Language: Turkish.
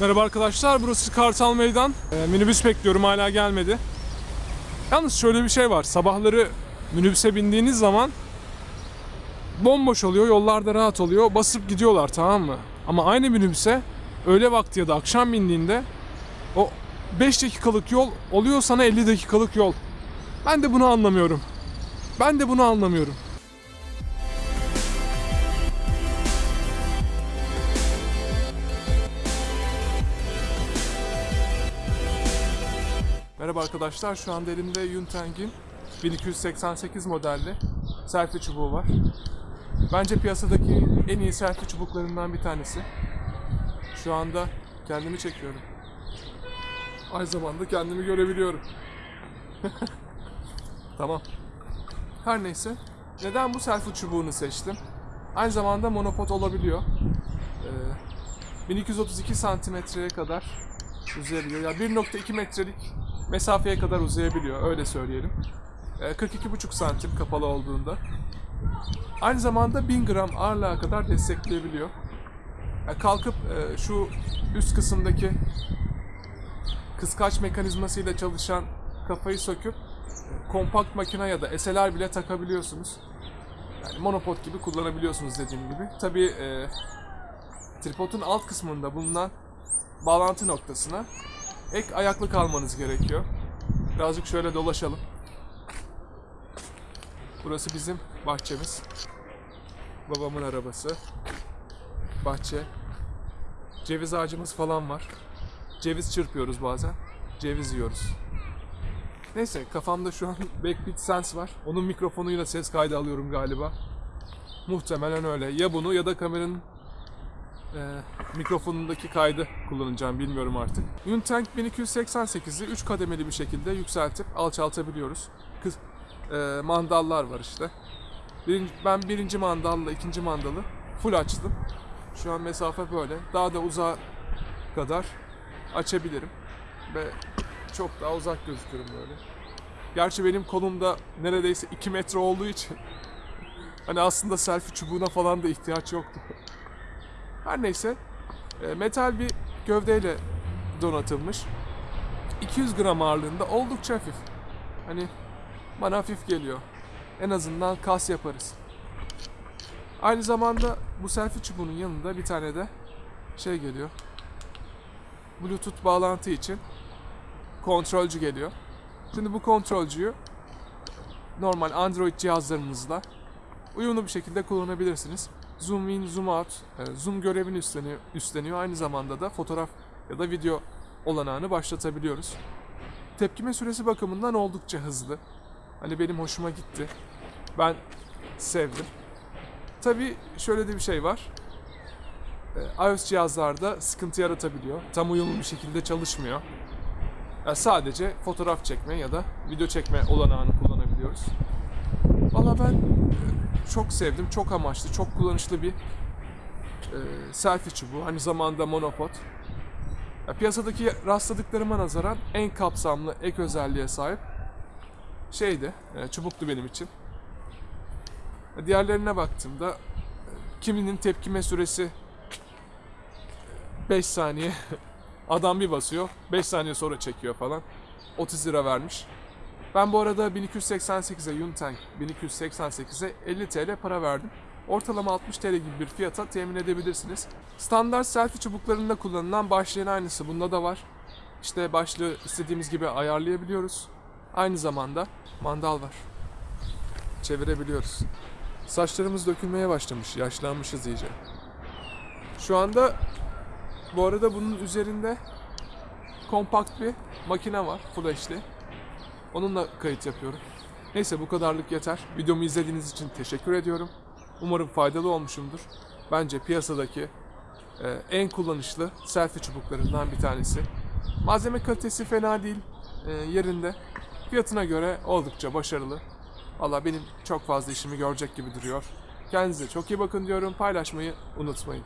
Merhaba arkadaşlar, burası Kartal Meydan. Ee, minibüs bekliyorum, hala gelmedi. Yalnız şöyle bir şey var, sabahları minibüse bindiğiniz zaman bomboş oluyor, yollarda rahat oluyor, basıp gidiyorlar tamam mı? Ama aynı minibüse öğle vakti ya da akşam bindiğinde o 5 dakikalık yol oluyor sana 50 dakikalık yol. Ben de bunu anlamıyorum. Ben de bunu anlamıyorum. Merhaba arkadaşlar, şu anda elimde Yuntang'in 1288 modelli selfie çubuğu var. Bence piyasadaki en iyi selfie çubuklarından bir tanesi. Şu anda kendimi çekiyorum. Aynı zamanda kendimi görebiliyorum. tamam. Her neyse. Neden bu selfie çubuğunu seçtim? Aynı zamanda monopod olabiliyor. Ee, 1232 santimetreye kadar uzayabiliyor. Ya 1.2 metrelik mesafeye kadar uzayabiliyor öyle söyleyelim. Ee, 42,5 santim kapalı olduğunda. Aynı zamanda 1000 gram ağırlığa kadar destekleyebiliyor. Yani kalkıp e, şu üst kısımdaki kıskaç mekanizmasıyla çalışan kafayı söküp kompakt makine ya da SLR bile takabiliyorsunuz. Yani monopod gibi kullanabiliyorsunuz dediğim gibi. Tabii e, tripodun alt kısmında bulunan bağlantı noktasına ek ayaklık almanız gerekiyor. Birazcık şöyle dolaşalım. Burası bizim bahçemiz. Babamın arabası. Bahçe. Ceviz ağacımız falan var. Ceviz çırpıyoruz bazen. Ceviz yiyoruz. Neyse kafamda şu an Backbeat Sense var. Onun mikrofonuyla ses kaydı alıyorum galiba. Muhtemelen öyle. Ya bunu ya da kameranın e, mikrofonundaki kaydı kullanacağım bilmiyorum artık. Untank 1288'i 3 kademeli bir şekilde yükseltip alçaltabiliyoruz. Kız, e, mandallar var işte. Birinci, ben birinci mandalla ikinci mandalı full açtım. Şu an mesafe böyle. Daha da uzağa kadar açabilirim. Ve çok daha uzak gözüküyorum böyle. Gerçi benim kolumda neredeyse 2 metre olduğu için hani aslında selfie çubuğuna falan da ihtiyaç yoktu. Her neyse e, metal bir gövdeyle donatılmış. 200 gram ağırlığında oldukça hafif. Hani bana hafif geliyor. En azından kas yaparız. Aynı zamanda bu selfie çubuğunun yanında bir tane de şey geliyor. Bluetooth bağlantı için kontrolcü geliyor. Şimdi bu kontrolcüyü normal Android cihazlarınızla uyumlu bir şekilde kullanabilirsiniz. Zoom in, zoom out, e, zoom görevini üstleniyor, üstleniyor. Aynı zamanda da fotoğraf ya da video olanağını başlatabiliyoruz. Tepkime süresi bakımından oldukça hızlı. Hani benim hoşuma gitti. Ben sevdim. Tabii şöyle de bir şey var. E, iOS cihazlarda sıkıntı yaratabiliyor. Tam uyumlu bir şekilde çalışmıyor. Yani sadece fotoğraf çekme ya da video çekme olanağını kullanabiliyoruz. Valla ben çok sevdim, çok amaçlı, çok kullanışlı bir e, selfie çubuğu. Aynı zamanda monopod. Ya, piyasadaki rastladıklarıma nazaran en kapsamlı ek özelliğe sahip şeydi, e, çubuktu benim için. Diğerlerine baktığımda kiminin tepkime süresi 5 saniye adam bir basıyor 5 saniye sonra çekiyor falan 30 lira vermiş. Ben bu arada 1288'e Yuntank 1288'e 50 TL para verdim. Ortalama 60 TL gibi bir fiyata temin edebilirsiniz. Standart selfie çubuklarında kullanılan başlığın aynısı bunda da var. İşte başlığı istediğimiz gibi ayarlayabiliyoruz. Aynı zamanda mandal var. Çevirebiliyoruz. Saçlarımız dökülmeye başlamış. Yaşlanmışız iyice. Şu anda bu arada bunun üzerinde kompakt bir makine var. HD. Onunla kayıt yapıyorum. Neyse bu kadarlık yeter. Videomu izlediğiniz için teşekkür ediyorum. Umarım faydalı olmuşumdur. Bence piyasadaki e, en kullanışlı selfie çubuklarından bir tanesi. Malzeme kalitesi fena değil. e, yerinde. Fiyatına göre oldukça başarılı. Valla benim çok fazla işimi görecek gibi duruyor. Kendinize çok iyi bakın diyorum. Paylaşmayı unutmayın.